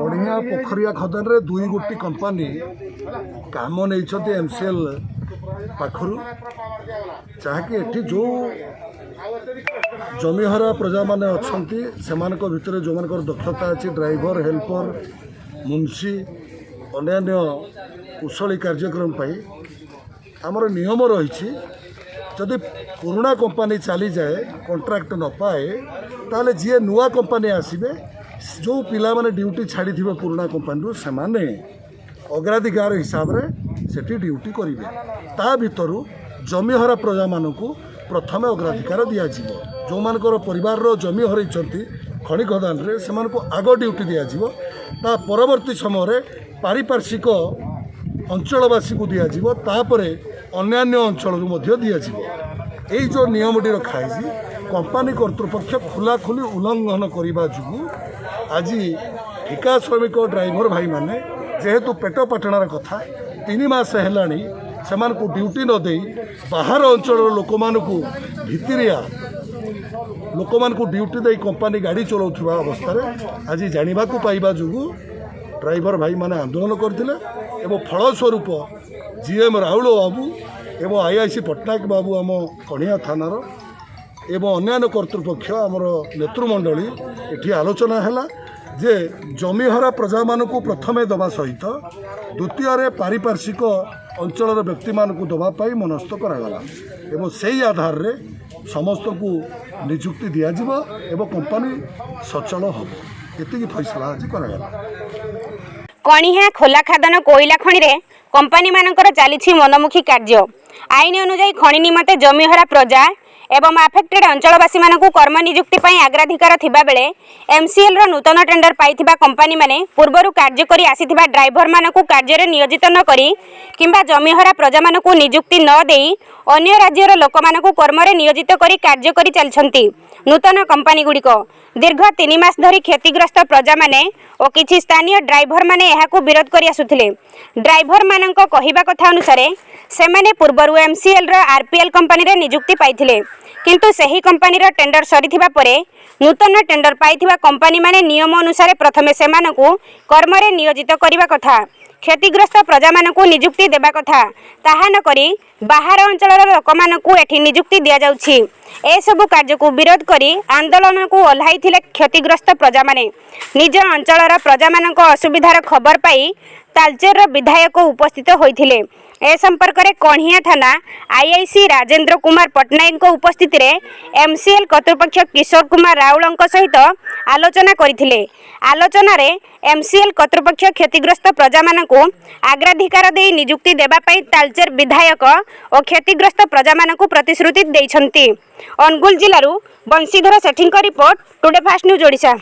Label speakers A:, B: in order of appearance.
A: ବଢ଼ିଆ ପୋଖରିଆ ଖଦାନରେ ଦୁଇ ଗୋଟି କମ୍ପାନୀ କାମ ନେଇଛନ୍ତି ଏମ୍ସିଏଲ୍ ପାଖରୁ। ଯାହାକି ଏଠି ଯେଉଁ ଜମିହରା ପ୍ରଜାମାନେ ଅଛନ୍ତି ସେମାନଙ୍କ ଭିତରେ ଯେଉଁମାନଙ୍କର ଦକ୍ଷତା ଅଛି ଡ୍ରାଇଭର ହେଲ୍ପର ମୁନ୍ସି ଅନ୍ୟାନ୍ୟ କୁଶଳୀ କାର୍ଯ୍ୟକ୍ରମ ପାଇଁ ଆମର ନିୟମ ରହିଛି ଯଦି ପୁରୁଣା କମ୍ପାନୀ ଚାଲିଯାଏ କଣ୍ଟ୍ରାକ୍ଟ ନ ପାଏ ତାହେଲେ ଯିଏ ନୂଆ କମ୍ପାନୀ ଆସିବେ ଯେଉଁ ପିଲାମାନେ ଡ୍ୟୁଟି ଛାଡ଼ିଥିବେ ପୁରୁଣା କମ୍ପାନୀରୁ ସେମାନେ ଅଗ୍ରାଧିକାର ହିସାବରେ ସେଠି ଡ୍ୟୁଟି କରିବେ। ତା ଭିତରୁ ଜମିହରା ପ୍ରଜାମାନଙ୍କୁ ପ୍ରଥମେ ଅଗ୍ରାଧିକାର ଦିଆଯିବ। ଯେଉଁମାନଙ୍କର ପରିବାରର ଜମି ହରାଇଛନ୍ତି ଖଣି ଖଦାନରେ ସେମାନଙ୍କୁ ଆଗ ଡ୍ୟୁଟି ଦିଆଯିବ। ତା ପରବର୍ତ୍ତୀ ସମୟରେ ପାରିପାର୍ଶ୍ୱିକ ଅଞ୍ଚଳବାସୀକୁ ଦିଆଯିବ। ତାପରେ ଅନ୍ୟାନ୍ୟ ଅଞ୍ଚଳରୁ ମଧ୍ୟ ଦିଆଯିବ। ଏଇ ଯେଉଁ ନିୟମଟି ରଖାହେଇଛି କମ୍ପାନୀ କର୍ତ୍ତୃପକ୍ଷ ଖୋଲାଖୋଲି ଉଲ୍ଲଙ୍ଘନ କରିବା ଯୋଗୁଁ ଆଜି ଠିକା ଶ୍ରମିକ ଡ୍ରାଇଭର ଭାଇମାନେ ଯେହେତୁ ପେଟ ପାଟଣାର କଥା ତିନି ମାସ ହେଲାଣି ସେମାନଙ୍କୁ ଡ୍ୟୁଟି ନ ଦେଇ ବାହାର ଅଞ୍ଚଳର ଲୋକମାନଙ୍କୁ ଭିତିରିଆ ଲୋକମାନଙ୍କୁ ଡ୍ୟୁଟି ଦେଇ କମ୍ପାନୀ ଗାଡ଼ି ଚଲାଉଥିବା ଅବସ୍ଥାରେ ଆଜି ଜାଣିବାକୁ ପାଇବା ଯୋଗୁଁ ଡ୍ରାଇଭର ଭାଇମାନେ ଆନ୍ଦୋଳନ କରିଥିଲେ ଏବଂ ଫଳସ୍ୱରୂପ ଜିଏମ୍ ରାଉଳ ବାବୁ ଏବଂ ଆଇଆଇସି ପଟ୍ଟନାୟକ ବାବୁ ଆମ କଣିଆ ଥାନାର ଏବଂ ଅନ୍ୟାନ୍ୟ କର୍ତ୍ତୃପକ୍ଷ ଆମର ନେତୃମଣ୍ଡଳୀ ଏଠି ଆଲୋଚନା ହେଲା। ଯେ ଜମିହରା ପ୍ରଜାମାନଙ୍କୁ ପ୍ରଥମେ ଦେବା ସହିତ ଦ୍ୱିତୀୟରେ ପାରିପାର୍ଶ୍ୱିକ ଅଞ୍ଚଳର ବ୍ୟକ୍ତିମାନଙ୍କୁ ଦେବା ପାଇଁ ମନସ୍ଥ କରାଗଲା ଏବଂ ସେଇ ଆଧାରରେ ସମସ୍ତଙ୍କୁ ନିଯୁକ୍ତି ଦିଆଯିବ ଏବଂ କମ୍ପାନୀ ସଚଳ ହେବ। ଏତିକି ଫଇସଲା ଆଜି କରାଗଲା।
B: କଣିହା ଖୋଲା ଖାଦାନ କୋଇଲା ଖଣିରେ କମ୍ପାନୀମାନଙ୍କର ଚାଲିଛି ମନମୁଖୀ କାର୍ଯ୍ୟ। ଆଇନ ଅନୁଯାୟୀ ଖଣି ନିମନ୍ତେ ଜମିହରା ପ୍ରଜା ଏବଂ ଆଫେକ୍ଟେଡ୍ ଅଞ୍ଚଳବାସୀମାନଙ୍କୁ କର୍ମ ନିଯୁକ୍ତି ପାଇଁ ଅଗ୍ରାଧିକାର ଥିବାବେଳେ ଏମ୍ସିଏଲ୍ର ନୂତନ ଟେଣ୍ଡର ପାଇଥିବା କମ୍ପାନୀମାନେ ପୂର୍ବରୁ କାର୍ଯ୍ୟ କରି ଆସିଥିବା ଡ୍ରାଇଭରମାନଙ୍କୁ କାର୍ଯ୍ୟରେ ନିୟୋଜିତ ନ କରି କିମ୍ବା ଜମିହରା ପ୍ରଜାମାନଙ୍କୁ ନିଯୁକ୍ତି ନ ଦେଇ ଅନ୍ୟ ରାଜ୍ୟର ଲୋକମାନଙ୍କୁ କର୍ମରେ ନିୟୋଜିତ କରି କାର୍ଯ୍ୟ କରି ଚାଲିଛନ୍ତି ନୂତନ କମ୍ପାନୀଗୁଡ଼ିକ ଦୀର୍ଘ ତିନି ମାସ ଧରି କ୍ଷତିଗ୍ରସ୍ତ ପ୍ରଜାମାନେ ଓ କିଛି ସ୍ଥାନୀୟ ଡ୍ରାଇଭରମାନେ ଏହାକୁ ବିରୋଧ କରି ଆସୁଥିଲେ। ଡ୍ରାଇଭରମାନଙ୍କ କହିବା କଥା ଅନୁସାରେ ସେମାନେ ପୂର୍ବରୁ ଏମ୍ସିଏଲ୍ର ଆର୍ପିଏଲ୍ କମ୍ପାନୀରେ ନିଯୁକ୍ତି ପାଇଥିଲେ। କିନ୍ତୁ ସେହି କମ୍ପାନୀର ଟେଣ୍ଡର ସରିଥିବା ପରେ ନୂତନ ଟେଣ୍ଡର ପାଇଥିବା କମ୍ପାନୀମାନେ ନିୟମ ଅନୁସାରେ ପ୍ରଥମେ ସେମାନଙ୍କୁ କର୍ମରେ ନିୟୋଜିତ କରିବା କଥା କ୍ଷତିଗ୍ରସ୍ତ ପ୍ରଜାମାନଙ୍କୁ ନିଯୁକ୍ତି ଦେବା କଥା ତାହା ନକରି ବାହାର ଅଞ୍ଚଳର ଲୋକମାନଙ୍କୁ ଏଠି ନିଯୁକ୍ତି ଦିଆଯାଉଛି। ଏସବୁ କାର୍ଯ୍ୟକୁ ବିରୋଧ କରି ଆନ୍ଦୋଳନକୁ ଓହ୍ଲାଇଥିଲେ କ୍ଷତିଗ୍ରସ୍ତ ପ୍ରଜାମାନେ। ନିଜ ଅଞ୍ଚଳର ପ୍ରଜାମାନଙ୍କ ଅସୁବିଧାର ଖବର ପାଇ ତାଲଚେରର ବିଧାୟକ ଉପସ୍ଥିତ ହୋଇଥିଲେ। ଏ ସମ୍ପର୍କରେ କଣିହା ଥାନା ଆଇଆଇସି ରାଜେନ୍ଦ୍ର କୁମାର ପଟ୍ଟନାୟକଙ୍କ ଉପସ୍ଥିତିରେ ଏମ୍ସିଏଲ୍ କର୍ତ୍ତୃପକ୍ଷ କିଶୋର କୁମାର ରାଉଳଙ୍କ ସହିତ ଆଲୋଚନା କରିଥିଲେ। ଆଲୋଚନାରେ ଏମ୍ସିଏଲ୍ କର୍ତ୍ତୃପକ୍ଷ କ୍ଷତିଗ୍ରସ୍ତ ପ୍ରଜାମାନଙ୍କୁ ଅଗ୍ରାଧିକାର ଦେଇ ନିଯୁକ୍ତି ଦେବା ପାଇଁ ତାଲଚେର ବିଧାୟକ ଓ କ୍ଷତିଗ୍ରସ୍ତ ପ୍ରଜାମାନଙ୍କୁ ପ୍ରତିଶ୍ରୁତି ଦେଇଛନ୍ତି। ଅନୁଗୁଳ ଜିଲ୍ଲାରୁ ବଂଶୀଧର ସେଠୀଙ୍କ report today fast news Odisha.